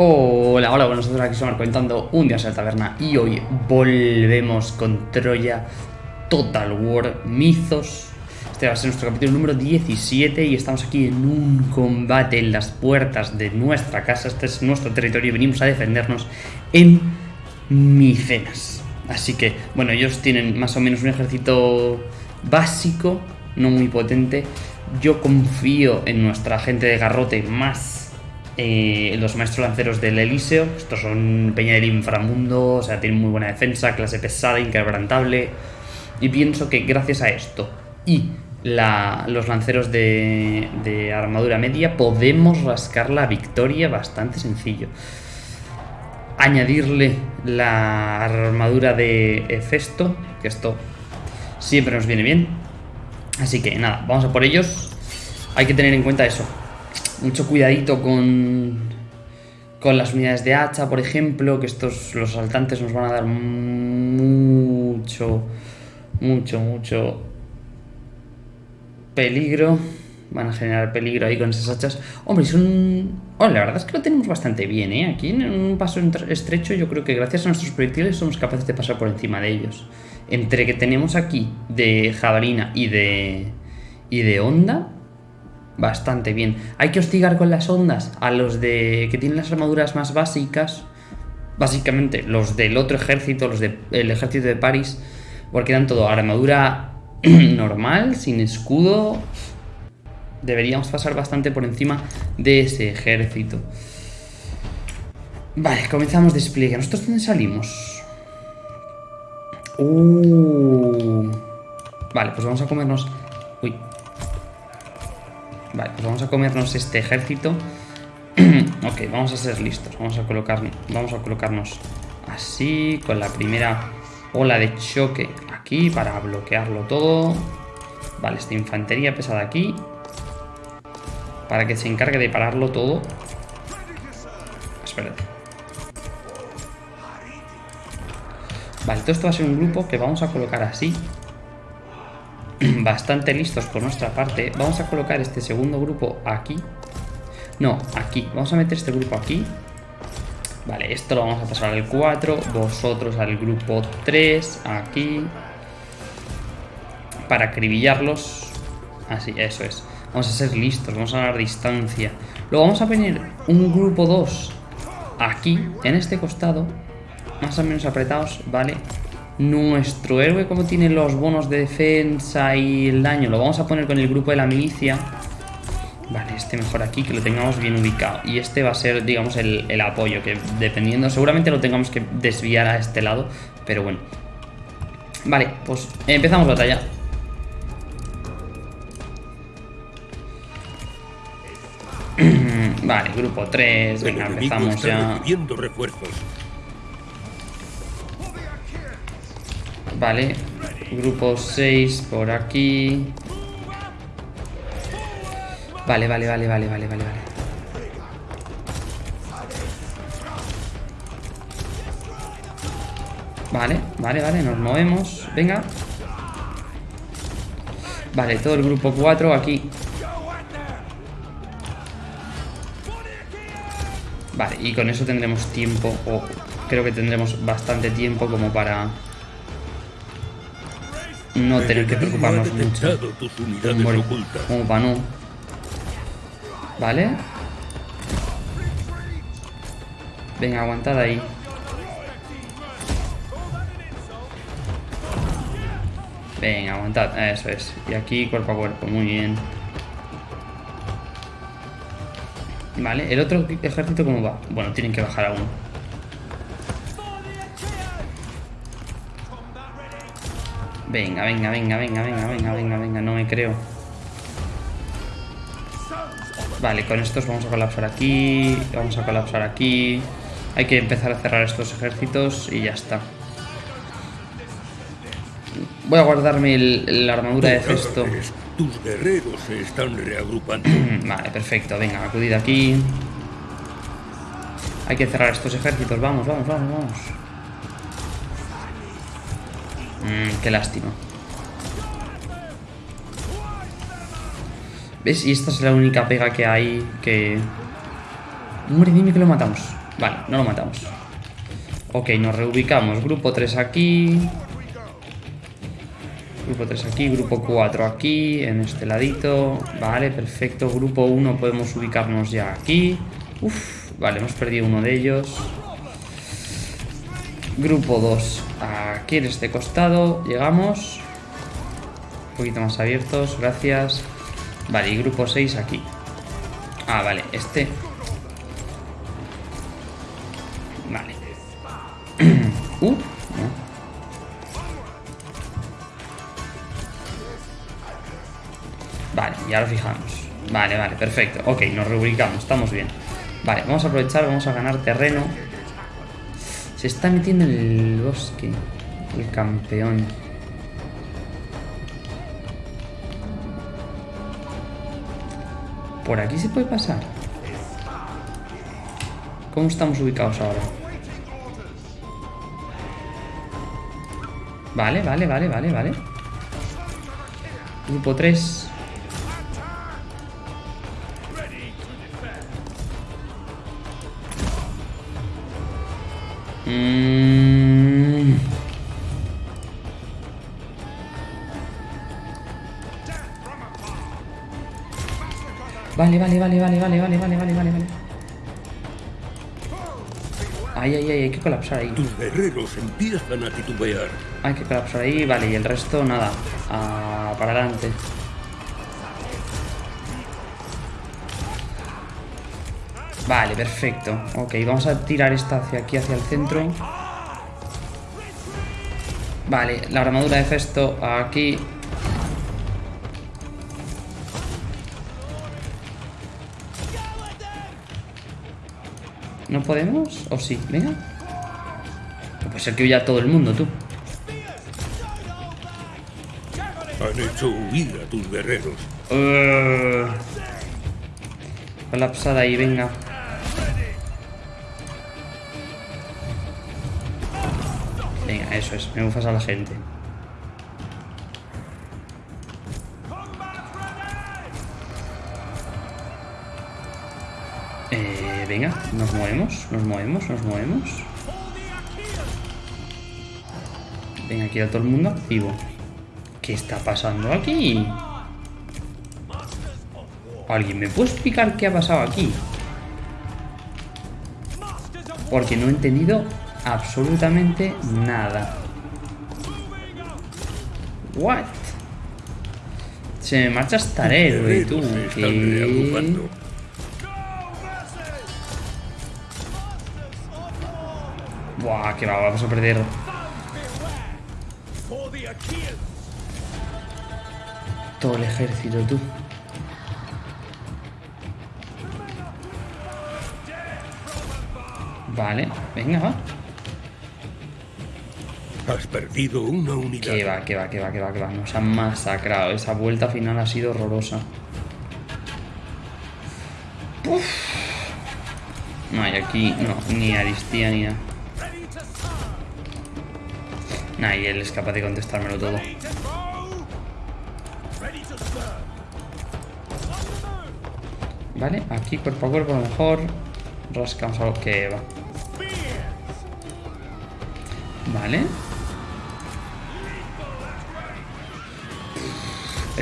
Hola, hola, bueno, nosotros aquí somos comentando un día en la taberna y hoy volvemos con Troya Total War Mythos. Este va a ser nuestro capítulo número 17 y estamos aquí en un combate en las puertas de nuestra casa. Este es nuestro territorio y venimos a defendernos en Micenas. Así que, bueno, ellos tienen más o menos un ejército básico, no muy potente. Yo confío en nuestra gente de garrote más eh, los maestros lanceros del Elíseo. Estos son peña del inframundo, o sea, tienen muy buena defensa, clase pesada, inquebrantable. Y pienso que gracias a esto y los lanceros de, armadura media podemos rascar la victoria bastante sencillo. Añadirle la armadura de Hefesto, que esto siempre nos viene bien. Así que nada, vamos a por ellos. Hay que tener en cuenta eso, mucho cuidadito con, con las unidades de hacha, por ejemplo, que estos, los asaltantes nos van a dar mucho, mucho, mucho peligro. Van a generar peligro ahí con esas hachas. Hombre, son... Oh, la verdad es que lo tenemos bastante bien, ¿eh? Aquí en un paso estrecho yo creo que gracias a nuestros proyectiles somos capaces de pasar por encima de ellos. Entre que tenemos aquí de jabalina y de... y de onda, bastante bien. Hay que hostigar con las ondas a los de que tienen las armaduras más básicas. Básicamente los del otro ejército, los del ejército de París. Porque dan todo armadura normal, sin escudo. Deberíamos pasar bastante por encima de ese ejército. Vale, comenzamos despliegue. ¿Nosotros dónde salimos? Uh. Vale, pues vamos a comernos... Vale, pues vamos a comernos este ejército. ok, vamos a ser listos. Vamos a, colocar, vamos a colocarnos así, con la primera ola de choque aquí para bloquearlo todo. Vale, esta infantería pesada aquí. Para que se encargue de pararlo todo. Espérate. Vale, todo esto va a ser un grupo que vamos a colocar así. bastante listos por nuestra parte. Vamos a colocar este segundo grupo aquí. No, aquí. Vamos a meter este grupo aquí. Vale, esto lo vamos a pasar al 4. Vosotros al grupo 3. Aquí. Para acribillarlos. Así, eso es. Vamos a ser listos. Vamos a dar distancia. Luego vamos a poner un grupo 2 aquí, en este costado. Más o menos apretados, ¿vale? Nuestro héroe, como tiene los bonos de defensa y el daño, lo vamos a poner con el grupo de la milicia. Vale, este mejor aquí, que lo tengamos bien ubicado. Y este va a ser, digamos, el, apoyo, que dependiendo, seguramente lo tengamos que desviar a este lado, pero bueno. Vale, pues empezamos batalla. vale, grupo 3, venga, empezamos ya. refuerzos. Vale, grupo 6 por aquí. Vale, vale, vale, vale, vale, vale, vale. Vale, vale, vale, nos movemos. Venga. Vale, todo el grupo 4 aquí. Vale, y con eso tendremos tiempo, o creo que tendremos bastante tiempo como para no tener que preocuparnos mucho. Como para no. ¿Vale? Venga, aguantad ahí. Venga, aguantad. Eso es. Y aquí cuerpo a cuerpo. Muy bien. Vale, ¿el otro ejército cómo va? Bueno, tienen que bajar aún. Venga, venga, venga, venga, venga, venga, venga, venga, no me creo. Vale, con estos vamos a colapsar aquí, vamos a colapsar aquí. Hay que empezar a cerrar estos ejércitos y ya está. Voy a guardarme la armadura de cesto. Tus guerreros se están reagrupando. vale, perfecto. Venga, acudid aquí. Hay que cerrar estos ejércitos. Vamos, vamos, vamos, vamos. Mmm, qué lástima. ¿Ves? Y esta es la única pega que hay que... Hombre, dime que lo matamos. Vale, no lo matamos. Ok, nos reubicamos. Grupo 3 aquí. Grupo 3 aquí, grupo 4 aquí, en este ladito. Vale, perfecto. Grupo 1 podemos ubicarnos ya aquí. Uf, vale, hemos perdido uno de ellos. Grupo 2 aquí en este costado. Llegamos. Un poquito más abiertos, gracias. Vale, y grupo 6 aquí. Ah, vale, este Vale. uh. Vale, ya lo fijamos. Vale, vale, perfecto. Ok, nos reubicamos, estamos bien. Vale, vamos a aprovechar, vamos a ganar terreno. Se está metiendo en el bosque. El campeón. ¿Por aquí se puede pasar? ¿Cómo estamos ubicados ahora? Vale, vale, vale, vale, vale. Grupo 3. Mm. Vale, vale, vale, vale, vale, vale, vale, vale, vale, vale. Ay, ay, ay, hay que colapsar ahí. Tus guerreros empiezan a titubear. Hay que colapsar ahí, vale, y el resto nada. Ah, para adelante. Vale, perfecto. Ok, vamos a tirar esta hacia aquí, hacia el centro. Vale, la armadura de Festo aquí. ¿No podemos? ¿O sí? Venga. No puede ser que huya todo el mundo, tú. Han hecho huir a tus guerreros. Uh, colapsada ahí, venga. Me bufas a la gente. Eh, venga, nos movemos, nos movemos, nos movemos. Venga, aquí a todo el mundo activo. ¿Qué está pasando aquí? ¿Alguien me puede explicar qué ha pasado aquí? Porque no he entendido absolutamente nada. What? Se me marcha hasta el héroe, tú. ¿Qué? Buah, que va, vamos a perder. Todo el ejército, tú. Vale, venga, va. Perdido una unidad. Que va, que va, que va, que va, que va. Nos han masacrado. Esa vuelta final ha sido horrorosa. Uf. No hay aquí, no, ni Aristía ni nada. Nah, y él es capaz de contestármelo todo. Vale, aquí cuerpo a cuerpo a lo mejor rascamos algo que va. Vale.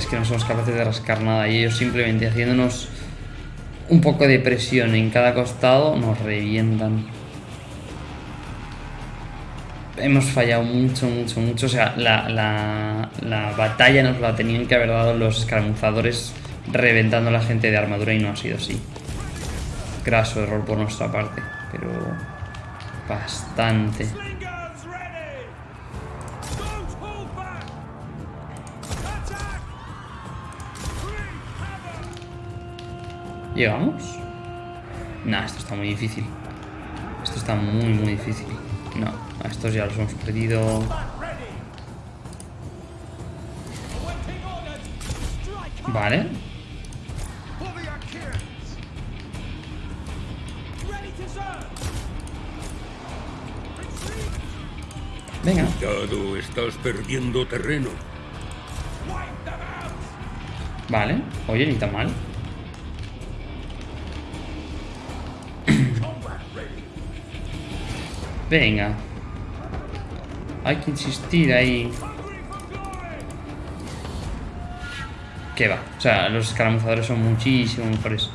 Que no somos capaces de rascar nada y ellos simplemente haciéndonos un poco de presión en cada costado nos revientan. Hemos fallado mucho, mucho, mucho. O sea, la, la, la batalla nos la tenían que haber dado los escaramuzadores reventando a la gente de armadura y no ha sido así. Graso error por nuestra parte, pero bastante. ¿Llegamos? Nah, esto está muy difícil. Esto está muy, muy difícil. No, a estos ya los hemos perdido. Vale. Venga. Cuidado, estás perdiendo terreno. Vale. Oye, ni tan mal. Venga. Hay que insistir ahí. Que va. O sea, los escaramuzadores son muchísimo mejores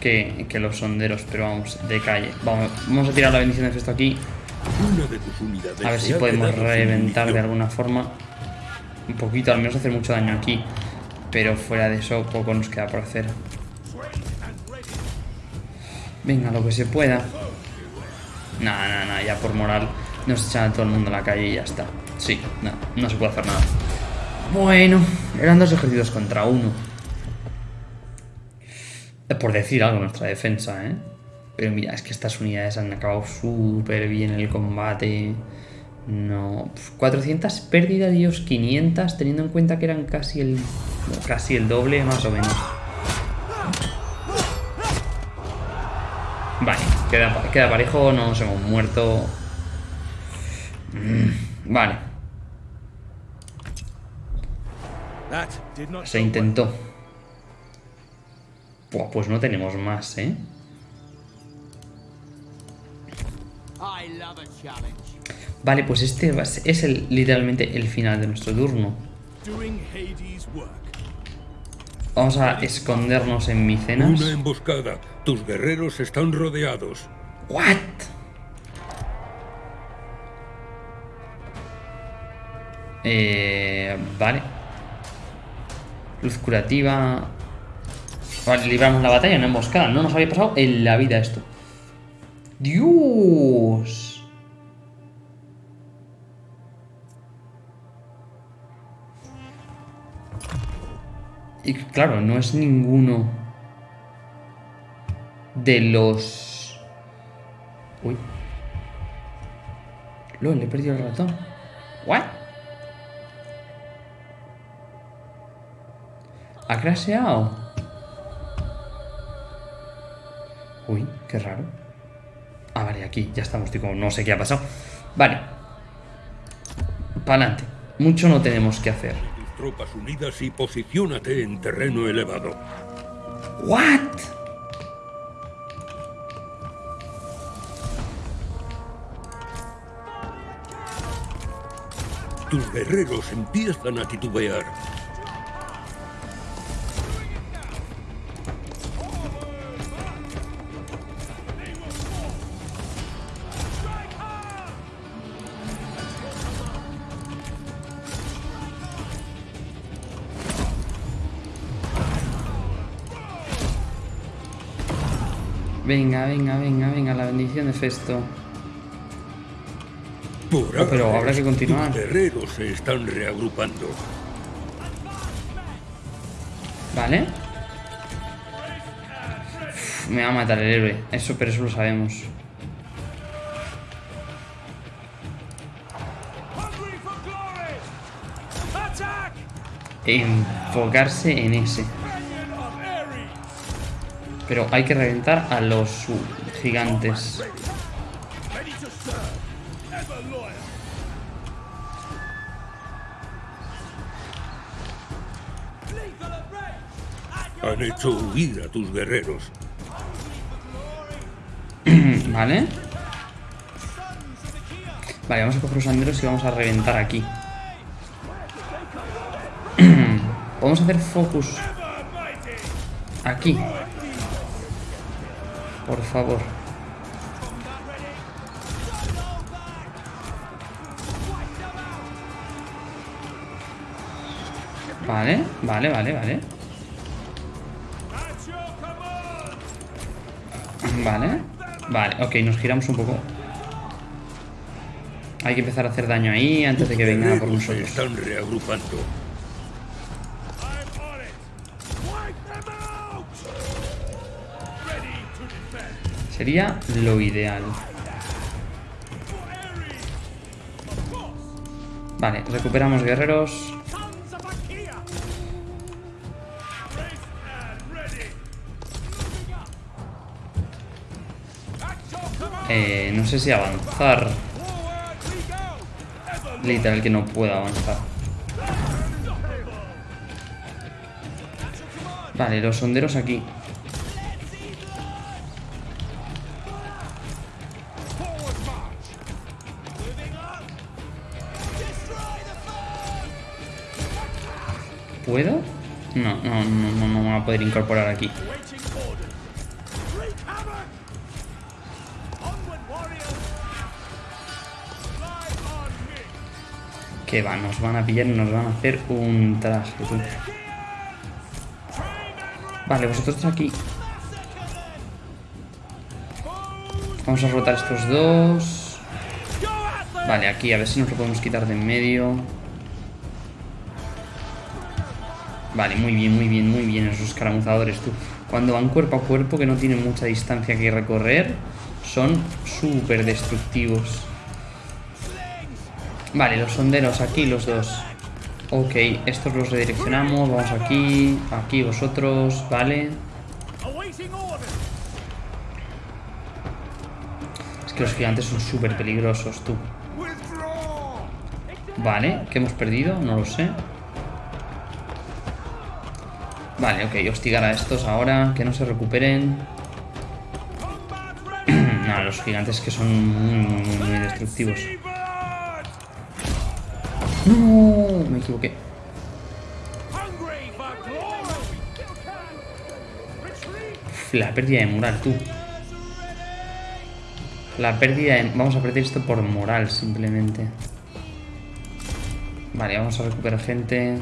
que, que los sonderos, pero vamos, de calle. Vamos, vamos a tirar la bendición de festo aquí. A ver si podemos reventar de alguna forma. Un poquito, al menos hacer mucho daño aquí. Pero fuera de eso, poco nos queda por hacer. Venga, lo que se pueda. Nada, nada, nada, ya por moral nos echan a todo el mundo a la calle y ya está. Sí, no, no se puede hacer nada. Bueno, eran dos ejércitos contra uno. Eh, Por decir algo, nuestra defensa, ¿eh? Pero mira, es que estas unidades han acabado súper bien el combate. No. pf, 400 pérdidas y ellos 500, teniendo en cuenta que eran casi el, casi el doble, más o menos. Vale, queda, queda parejo, no nos hemos muerto. Mm, Vale, se intentó. Buah, pues no tenemos más, ¿eh? Vale, pues este va a ser- es el, literalmente el final de nuestro turno. Vamos a escondernos en Micenas. Una emboscada. Tus guerreros están rodeados. ¿What? Eh, vale. Luz curativa. Vale, libramos la batalla, no emboscada. No nos había pasado en la vida esto. ¡Dios! Y claro, no es ninguno de los... Uy. Lo, le he perdido el ratón. ¿What? ¿Ha crasheado? Uy, qué raro. Ah, vale, aquí, ya estamos, tío, no sé qué ha pasado. Vale. Para adelante. Mucho no tenemos que hacer. Tropas unidas y posiciónate en terreno elevado. ¿What? Tus guerreros empiezan a titubear. Venga, venga, venga, venga, la bendición de Festo. Por Oh, pero ahora, habrá que continuar. Tus guerreros se están reagrupando. ¿Vale? Uf, me va a matar el héroe. Eso, pero eso lo sabemos. Enfocarse en ese. Pero hay que reventar a los gigantes. Han hecho huir a tus guerreros. ¿Vale? Vale, vamos a coger los anderos y vamos a reventar aquí. Vamos a hacer focus aquí. Por favor. Vale, vale, vale, vale. Vale. Vale, ok, nos giramos un poco. Hay que empezar a hacer daño ahí antes de que vengan a por se nosotros. están reagrupando. Sería lo ideal. Vale, recuperamos guerreros. Eh, no sé si avanzar. Literal que no puedo avanzar. Vale, los sonderos aquí. ¿Puedo? No, no, no, no, me va a poder incorporar aquí. Que va, nos van a pillar nos van a hacer un traje. Vale, vosotros aquí. Vamos a rotar estos dos. Vale, aquí a ver si nos lo podemos quitar de en medio. Vale, muy bien, muy bien, muy bien esos escaramuzadores, tú. Cuando van cuerpo a cuerpo, que no tienen mucha distancia que recorrer, son súper destructivos. Vale, los sonderos aquí, los dos. Ok, estos los redireccionamos. Vamos aquí, aquí vosotros, vale. Es que los gigantes son súper peligrosos, tú. Vale, ¿qué hemos perdido? No lo sé. Vale, ok, hostigar a estos ahora, que no se recuperen. Nada, los gigantes que son muy, destructivos. No, me equivoqué. La pérdida de moral, tú. La pérdida de... Vamos a perder esto por moral, simplemente. Vale, vamos a recuperar gente.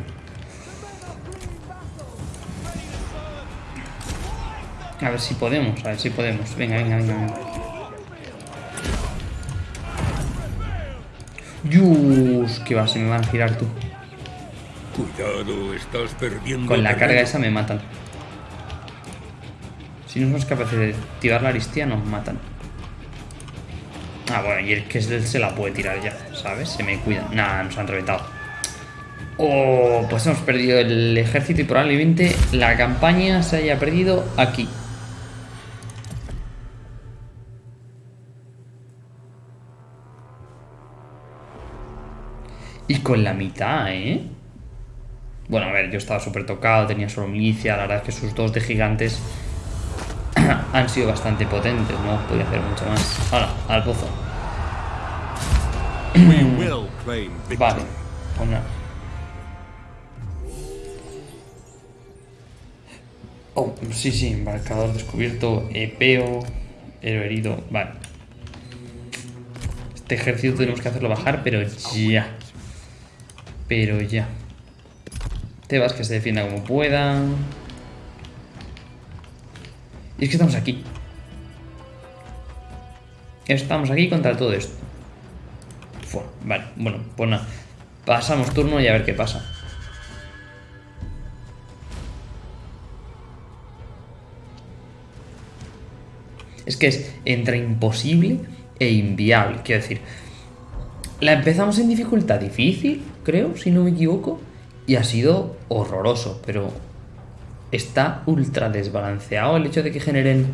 A ver si podemos, a ver si podemos. Venga, venga, venga, venga. Yus, que va, se me van a girar tú. Cuidado, estás perdiendo. Con la carga esa me matan. Si no somos capaces de activar la aristía, nos matan. Ah, bueno, y el que es él se la puede tirar ya, ¿sabes? Se me cuidan. Nada, nos han reventado. Oh, pues hemos perdido el ejército y probablemente la campaña se haya perdido aquí. Y con la mitad, ¿eh? Bueno, a ver, yo estaba súper tocado, tenía solo milicia, la verdad es que sus dos de gigantes han sido bastante potentes, no podía hacer mucho más. Ahora, al pozo. Vale, pues nada. Oh, sí, sí, embarcador descubierto, epeo, héroe herido, vale. Este ejército tenemos que hacerlo bajar, pero ya. Pero ya. Tebas que se defienda como pueda. Y es que estamos aquí. Estamos aquí contra todo esto. Fua, vale, bueno, pues nada. Pasamos turno y a ver qué pasa. Es que es entre imposible e inviable. Quiero decir, la empezamos en dificultad difícil, creo, si no me equivoco, y ha sido horroroso, pero está ultra desbalanceado el hecho de que generen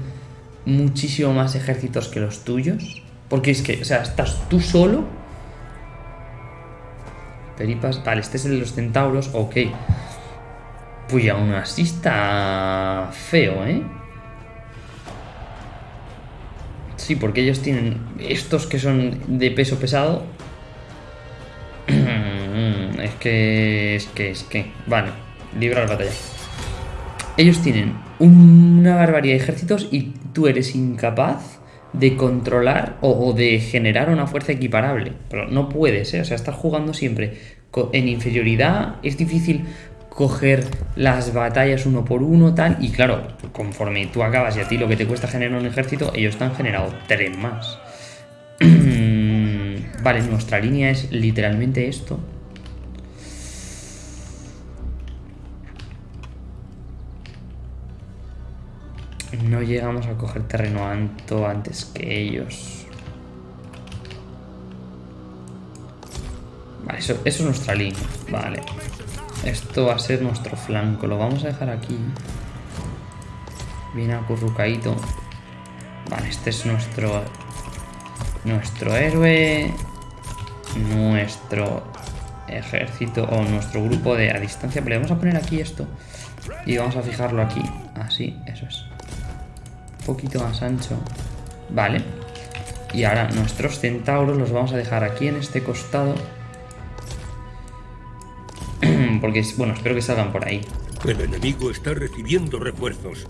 muchísimo más ejércitos que los tuyos. Porque es que, o sea, estás tú solo. Peripas, vale, este es el de los centauros, ok. Pues aún así está feo, ¿eh? Sí, porque ellos tienen estos que son de peso pesado. Que, es que, es que. Vale, librar batalla. Ellos tienen una barbaridad de ejércitos y tú eres incapaz de controlar o, o de generar una fuerza equiparable. Pero no puedes, ¿eh? O sea, estás jugando siempre en inferioridad. Es difícil coger las batallas uno por uno, tal. Y claro, conforme tú acabas y a ti lo que te cuesta generar un ejército, ellos te han generado tres más. vale, nuestra línea es literalmente esto. No llegamos a coger terreno alto antes que ellos. Vale, eso, eso es nuestra línea. Vale. Esto va a ser nuestro flanco. Lo vamos a dejar aquí. Bien acurrucadito. Vale, este es nuestro... Nuestro héroe. Nuestro ejército o nuestro grupo de a distancia. Pero le vamos a poner aquí esto. Y vamos a fijarlo aquí. Así, eso es. Poquito más ancho. Vale. Y ahora nuestros centauros los vamos a dejar aquí en este costado. porque, bueno, espero que salgan por ahí. El enemigo está recibiendo refuerzos.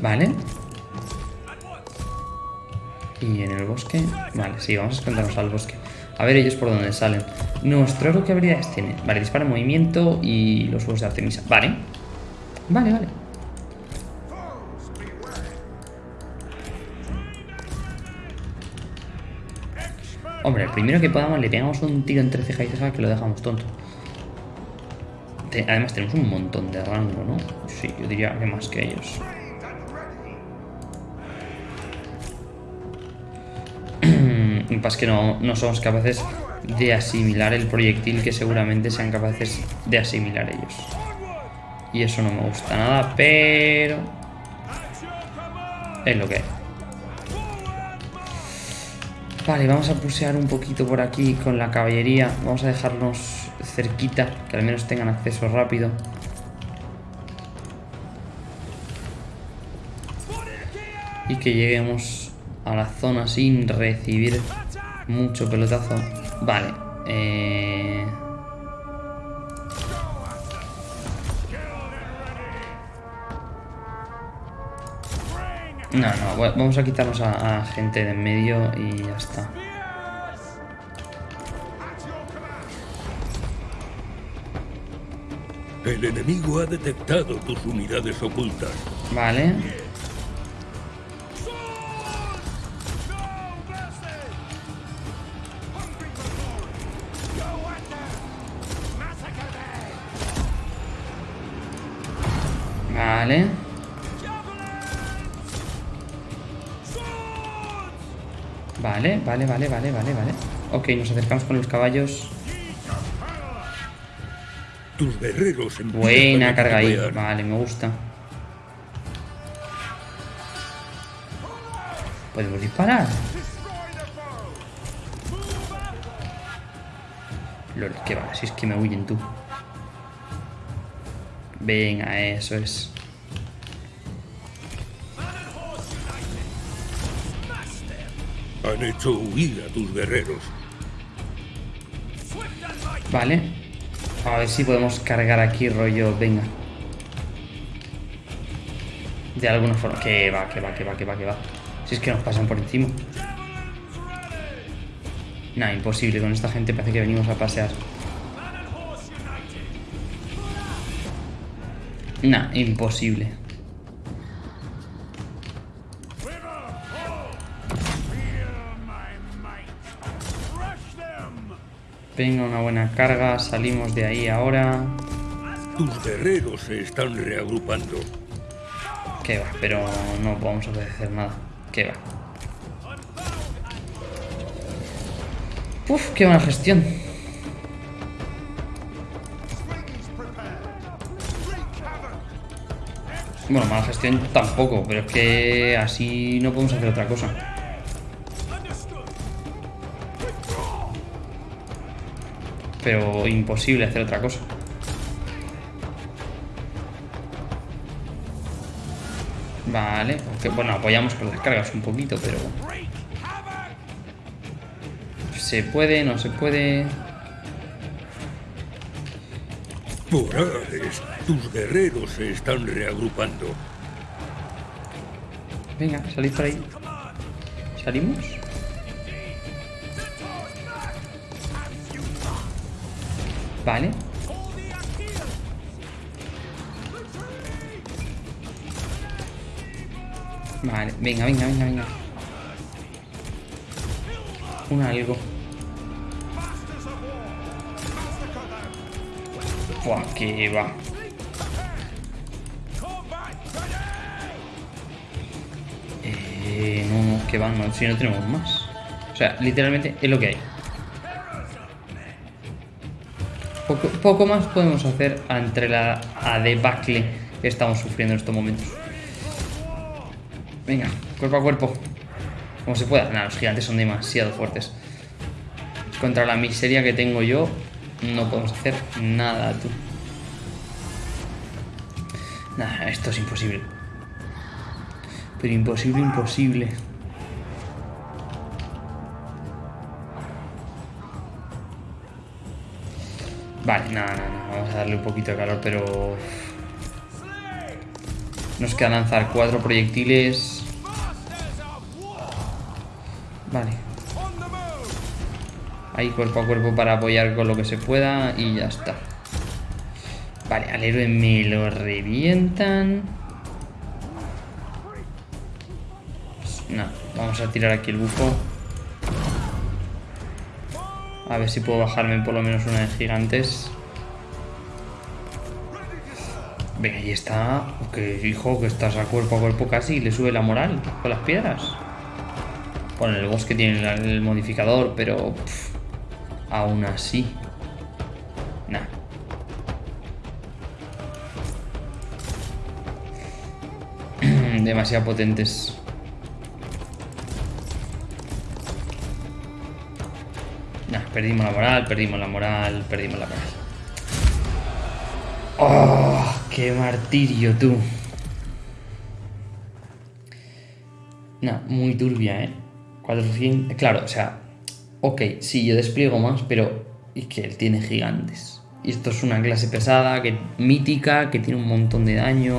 Vale. Y en el bosque... Vale, sí, vamos a escondernos al bosque. A ver ellos por dónde salen. Nuestro héroe, ¿qué habilidades tiene? Vale, dispara en movimiento y los huevos de Artemisa. Vale. Vale, vale. Hombre, el primero que podamos le pegamos un tiro entre ceja y ceja que lo dejamos tonto. Además tenemos un montón de rango, ¿no? Sí, yo diría que más que ellos. Lo que pasa es que no, no somos capaces de asimilar el proyectil que seguramente sean capaces de asimilar ellos. Y eso no me gusta nada, pero... Es lo que hay. Vale, vamos a pusear un poquito por aquí con la caballería. Vamos a dejarnos cerquita, que al menos tengan acceso rápido. Y que lleguemos a la zona sin recibir mucho pelotazo. Vale. Eh... No, no, va- vamos a quitarnos a, a gente de en medio y ya está. El enemigo ha detectado tus unidades ocultas. Vale. Vale, vale, vale, vale, vale. Ok, nos acercamos con los caballos. Tus guerreros Buena carga ahí. Vale, me gusta. Podemos disparar. Lol, que va, si es que me huyen tú. Venga, eso es. Han hecho huir a tus guerreros. Vale. A ver si podemos cargar aquí rollo. Venga. De alguna forma. Que va, que va, que va, que va, que va. Si es que nos pasan por encima. Nah, imposible. Con esta gente parece que venimos a pasear. Nah, imposible. Venga, una buena carga. Salimos de ahí ahora. Tus guerreros se están reagrupando. Que va, pero no vamos a hacer nada. Que va. Uf, qué buena gestión. Bueno, mala gestión tampoco, pero es que así no podemos hacer otra cosa. Pero imposible hacer otra cosa. Vale, aunque, bueno, apoyamos con las cargas un poquito, pero... Se puede, no se puede... Por Hades, tus guerreros se están reagrupando. Venga, salid por ahí. ¿Salimos? Vale. Vale, venga, venga, venga, venga. Un algo. Buah, que va. Eh, no, que va, no, si no tenemos más. O sea, literalmente es lo que hay. Poco, más podemos hacer entre la a debacle que estamos sufriendo en estos momentos. Venga, cuerpo a cuerpo. Como se pueda. Nada, los gigantes son demasiado fuertes. Contra la miseria que tengo yo, no podemos hacer nada, tú. Nada, esto es imposible. Pero imposible, imposible. Vale, nada, nada, nada. Vamos a darle un poquito de calor, pero... Nos queda lanzar cuatro proyectiles. Vale. Ahí cuerpo a cuerpo para apoyar con lo que se pueda y ya está. Vale, al héroe me lo revientan. No, vamos a tirar aquí el bufo. A ver si puedo bajarme por lo menos una de gigantes. Venga, ahí está. Que hijo, que estás a cuerpo a cuerpo casi y le sube la moral con las piedras. Bueno, el bosque tiene el, el modificador, pero pff, aún así. Nah. Demasiado potentes. Perdimos la moral, perdimos la moral, perdimos la moral. ¡Oh! ¡Qué martirio, tú! Nah, muy turbia, ¿eh? 400... Claro, o sea... Ok, sí, yo despliego más, pero... Y que él tiene gigantes. Y esto es una clase pesada, que mítica, que tiene un montón de daño...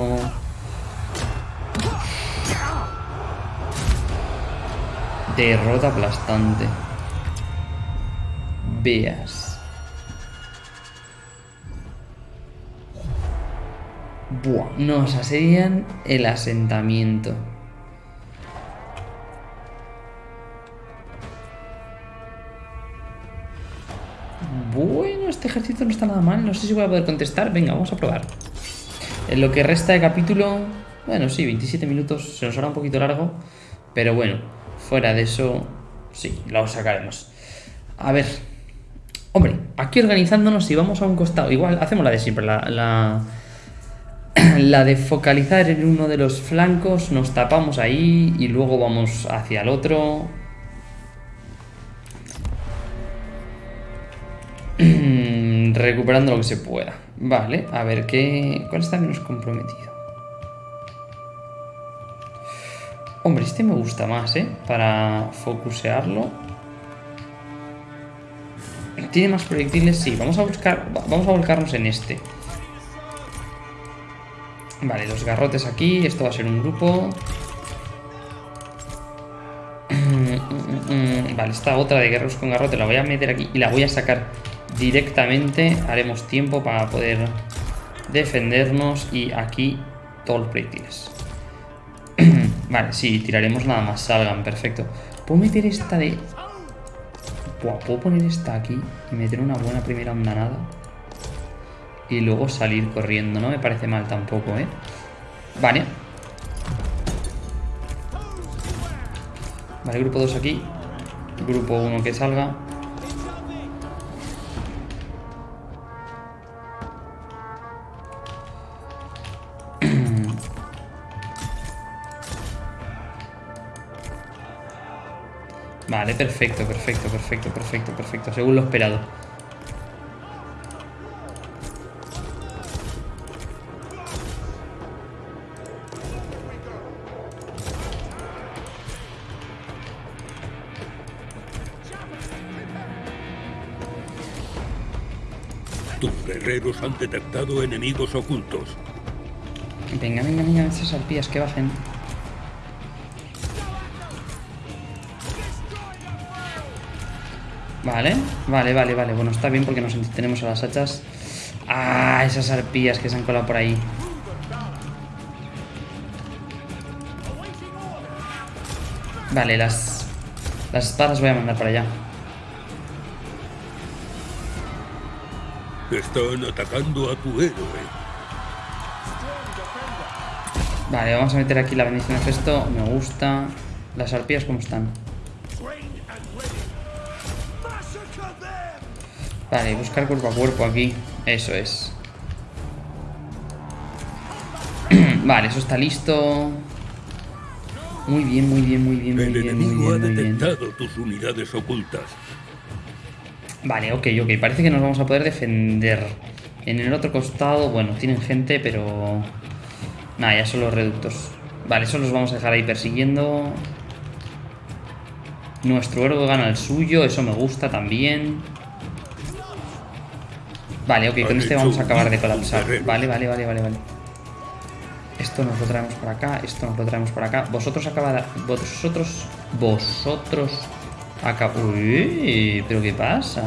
Derrota aplastante. Veas. Buah, nos asedian el asentamiento. Bueno, este ejército no está nada mal. No sé si voy a poder contestar. Venga, vamos a probar. En lo que resta de capítulo... Bueno, sí, 27 minutos. Se nos hará un poquito largo. Pero bueno, fuera de eso... Sí, lo sacaremos. A ver. Hombre, aquí organizándonos, si vamos a un costado... Igual, hacemos la de siempre. La... la... La de focalizar en uno de los flancos, nos tapamos ahí y luego vamos hacia el otro. Recuperando lo que se pueda. Vale, a ver qué. ¿Cuál está menos comprometido? Hombre, este me gusta más, ¿eh? Para focusearlo. ¿Tiene más proyectiles? Sí, vamos a buscar. Vamos a volcarnos en este. Vale, los garrotes aquí. Esto va a ser un grupo. Vale, esta otra de guerreros con garrote la voy a meter aquí y la voy a sacar directamente. Haremos tiempo para poder defendernos y aquí todos los proyectiles. vale, sí, tiraremos nada más salgan, perfecto. ¿Puedo meter esta de...? Buah, ¿puedo poner esta aquí y meter una buena primera andanada? Y luego salir corriendo, no me parece mal tampoco, ¿eh? Vale. Vale, grupo 2 aquí. Grupo 1 que salga. Vale, perfecto, perfecto, perfecto, perfecto, perfecto. Según lo esperado. Tus guerreros han detectado enemigos ocultos. Venga, venga, venga, esas arpías que bajen. Vale, vale, vale, vale. Bueno, está bien porque nos tenemos a las hachas. Ah, esas arpías que se han colado por ahí. Vale, las... Las espadas voy a mandar para allá. Están atacando a tu héroe. Vale, vamos a meter aquí la bendición de gesto. Me gusta. Las arpías, ¿cómo están? Vale, buscar cuerpo a cuerpo aquí. Eso es. vale, eso está listo. Muy bien, muy bien, muy bien, muy El bien, muy enemigo ha bien, muy bien. detectado tus unidades ocultas. Vale, ok, ok. Parece que nos vamos a poder defender. En el otro costado, bueno, tienen gente, pero... Nada, ya son los reductos. Vale, eso los vamos a dejar ahí persiguiendo. Nuestro héroe gana el suyo, eso me gusta también. Vale, ok, con este vamos a acabar de colapsar. Vale, vale, vale, vale, vale. Esto nos lo traemos para acá, esto nos lo traemos para acá. Vosotros acabad... Vosotros... Vosotros... Acá... Uy, pero ¿qué pasa?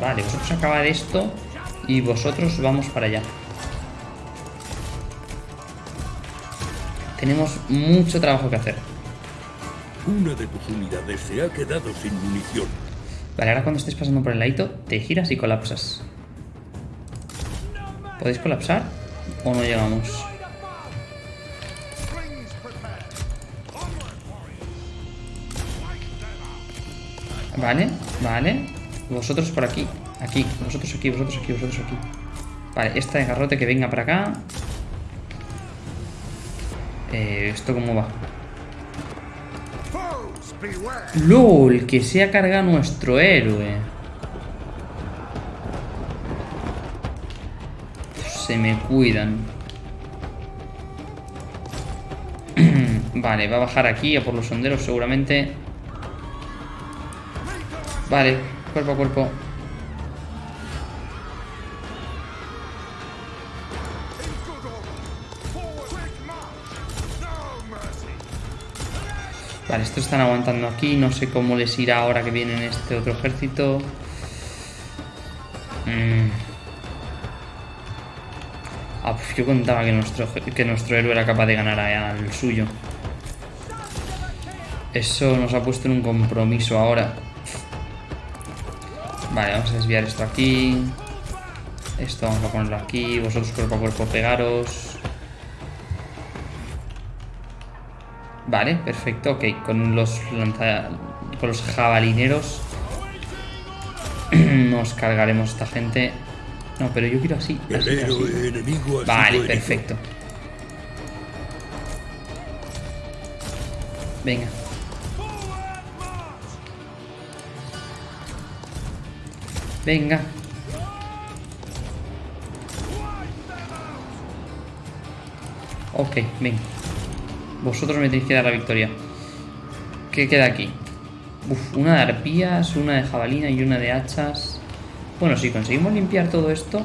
Vale, vosotros acabad esto y vosotros vamos para allá. Tenemos mucho trabajo que hacer. Una de tus unidades se ha quedado sin munición. Vale, ahora cuando estés pasando por el ladito, te giras y colapsas. ¿Podéis colapsar? ¿O no llegamos? Vale, vale. Vosotros por aquí. Aquí, vosotros aquí, vosotros aquí, vosotros aquí. Vale, esta de garrote que venga para acá. Eh, ¿Esto cómo va? LOL, que se ha cargado nuestro héroe. Se me cuidan. vale, va a bajar aquí a por los sonderos seguramente. Vale, cuerpo a cuerpo. Vale, estos están aguantando aquí. No sé cómo les irá ahora que viene este otro ejército. Mm. Ah, pues yo contaba que nuestro, que nuestro héroe era capaz de ganar al suyo. Eso nos ha puesto en un compromiso ahora. Vale, vamos a desviar esto aquí. Esto vamos a ponerlo aquí. Vosotros cuerpo a cuerpo pegaros. Vale, perfecto, ok. Con los lanza... con los jabalineros nos cargaremos a esta gente. No, pero yo quiero así. Así, Vale, perfecto. Venga. Venga. Ok, venga. Vosotros me tenéis que dar la victoria. ¿Qué queda aquí? Uf, una de arpías, una de jabalina y una de hachas. Bueno, si conseguimos limpiar todo esto.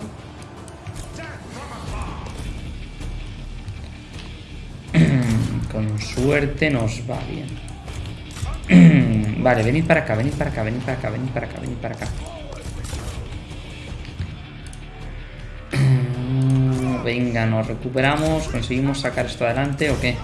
Con suerte nos va bien. vale, venid para acá, venid para acá, venid para acá, venid para acá, venid para acá. Venga, nos recuperamos, conseguimos sacar esto adelante o qué?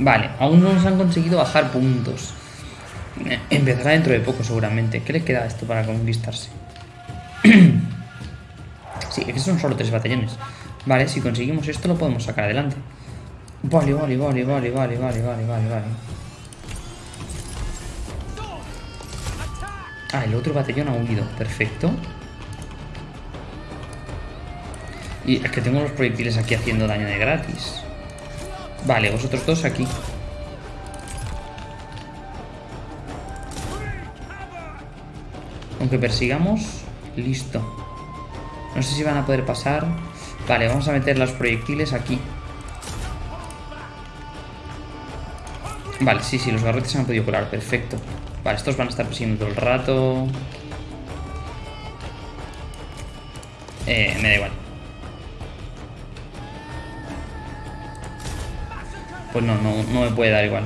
Vale, aún no nos han conseguido bajar puntos. Empezará dentro de poco seguramente. ¿Qué le queda esto para conquistarse? sí, que son solo tres batallones. Vale, si conseguimos esto lo podemos sacar adelante. Vale, vale, vale, vale, vale, vale, vale, vale, vale. Ah, el otro batallón ha huido. Perfecto. Y es que tengo los proyectiles aquí haciendo daño de gratis. Vale, vosotros dos aquí. Aunque persigamos, listo. No sé si van a poder pasar. Vale, vamos a meter los proyectiles aquí. Vale, sí, sí, los garrotes se han podido colar, perfecto. Vale, estos van a estar persiguiendo todo el rato. Eh, me da igual. Pues no, no, no me puede dar igual.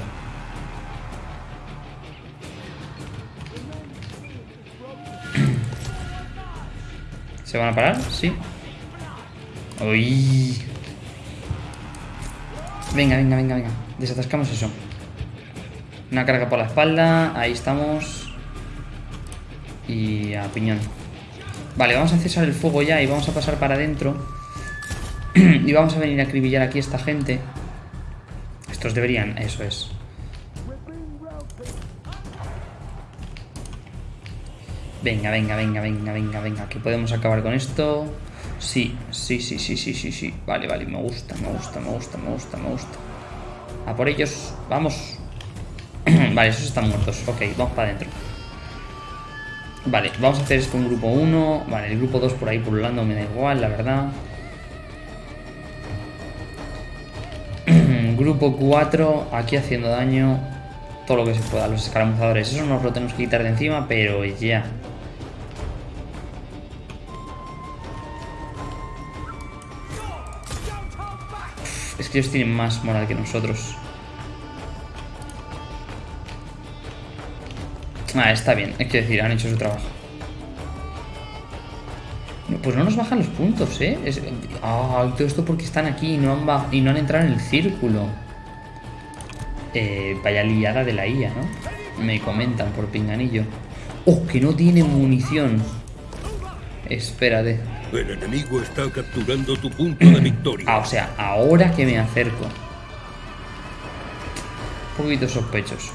¿Se van a parar? Sí. Uy. Venga, venga, venga, venga. Desatascamos eso. Una carga por la espalda. Ahí estamos. Y a piñón. Vale, vamos a cesar el fuego ya y vamos a pasar para adentro. y vamos a venir a acribillar aquí a esta gente. Estos deberían, eso es. Venga, venga, venga, venga, venga, venga. Que podemos acabar con esto. Sí, sí, sí, sí, sí, sí, sí. Vale, vale, me gusta, me gusta, me gusta, me gusta, me gusta. A por ellos, vamos. vale, esos están muertos. Ok, vamos para adentro. Vale, vamos a hacer esto en grupo 1. Vale, el grupo 2 por ahí pululando me da igual, la verdad. Grupo 4, aquí haciendo daño todo lo que se pueda. Los escaramuzadores, eso nos lo tenemos que quitar de encima, pero ya. Es que ellos tienen más moral que nosotros. Ah, está bien, es que decir, han hecho su trabajo. Pues no nos bajan los puntos, ¿eh? Es- Ah, todo esto porque están aquí y no han, y no han entrado en el círculo. Eh, vaya liada de la IA, ¿no? Me comentan por pinganillo. ¡Oh, que no tiene munición! Espérate. El enemigo está capturando tu punto de victoria. Ah, o sea, ahora que me acerco. Un poquito sospechoso.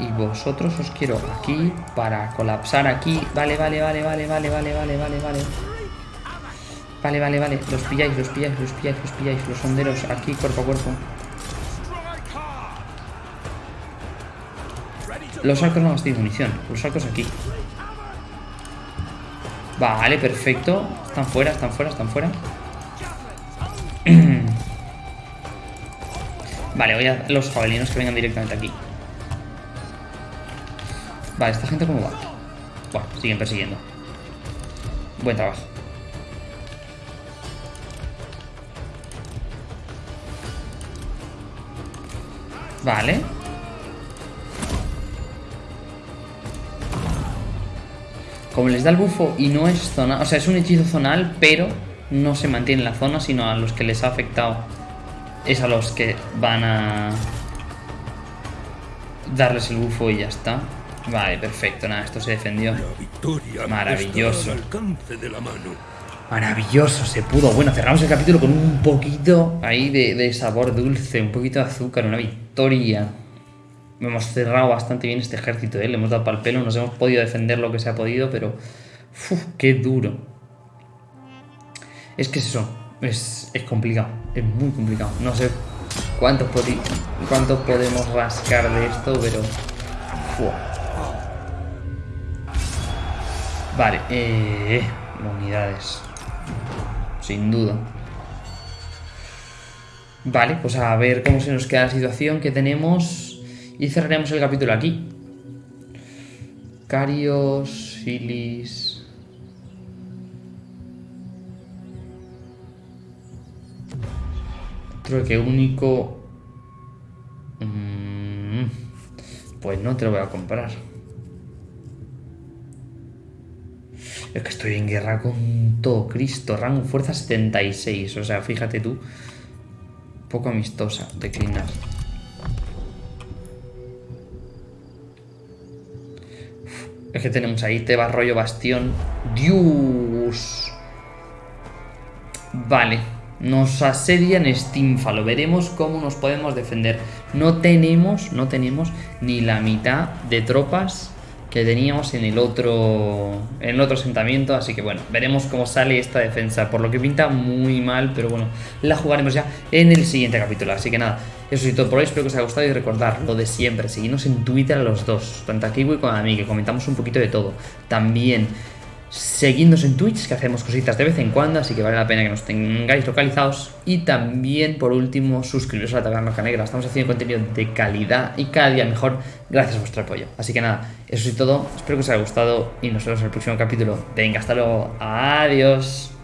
Y vosotros os quiero aquí para colapsar aquí. Vale, vale, vale, vale, vale, vale, vale, vale, vale. Vale, vale, vale. Los pilláis, los pilláis, los pilláis, los pilláis. Los sonderos aquí cuerpo a cuerpo. Los arcos no gastéis munición. Los arcos aquí. Vale, perfecto. Están fuera, están fuera, están fuera. Vale, voy a los jabalinos que vengan directamente aquí. Vale, ¿esta gente cómo va? Bueno, siguen persiguiendo. Buen trabajo. Vale. Como les da el bufo y no es zona, o sea, es un hechizo zonal, pero no se mantiene en la zona, sino a los que les ha afectado es a los que van a darles el bufo y ya está. Vale, perfecto, nada, esto se defendió. Maravilloso. Maravilloso, se pudo. Bueno, cerramos el capítulo con un poquito ahí de, de sabor dulce, un poquito de azúcar, una victoria. Hemos cerrado bastante bien este ejército, ¿eh? le hemos dado pal pelo, nos hemos podido defender lo que se ha podido, pero. ¡Uf! ¡Qué duro! Es que es eso, es, es complicado, es muy complicado. No sé cuánto, podi- cuánto podemos rascar de esto, pero. ¡fua! Vale, eh, unidades. Sin duda. Vale, pues a ver cómo se nos queda la situación que tenemos. Y cerraremos el capítulo aquí. Carios, Silis. Creo que único. Mm, Pues no te lo voy a comprar. Es que estoy en guerra con todo Cristo. Rango fuerza 76. O sea, fíjate tú. Poco amistosa. Declinar. Es que tenemos ahí Teba rollo bastión. Dios. Vale. Nos asedian Stinfalo. Veremos cómo nos podemos defender. No tenemos, no tenemos ni la mitad de tropas que teníamos en el otro en el otro asentamiento, así que bueno, veremos cómo sale esta defensa, por lo que pinta muy mal, pero bueno, la jugaremos ya en el siguiente capítulo, así que nada, eso es todo por hoy, espero que os haya gustado y recordar lo de siempre, seguidnos en Twitter a los dos, tanto a Kiwi como a mí, que comentamos un poquito de todo, también seguidnos en Twitch, que hacemos cositas de vez en cuando, así que vale la pena que nos tengáis localizados. Y también, por último, suscribiros a la Taberna Roca Negra. Estamos haciendo contenido de calidad y cada día mejor gracias a vuestro apoyo. Así que nada, eso es todo. Espero que os haya gustado y nos vemos en el próximo capítulo. Venga, hasta luego. Adiós.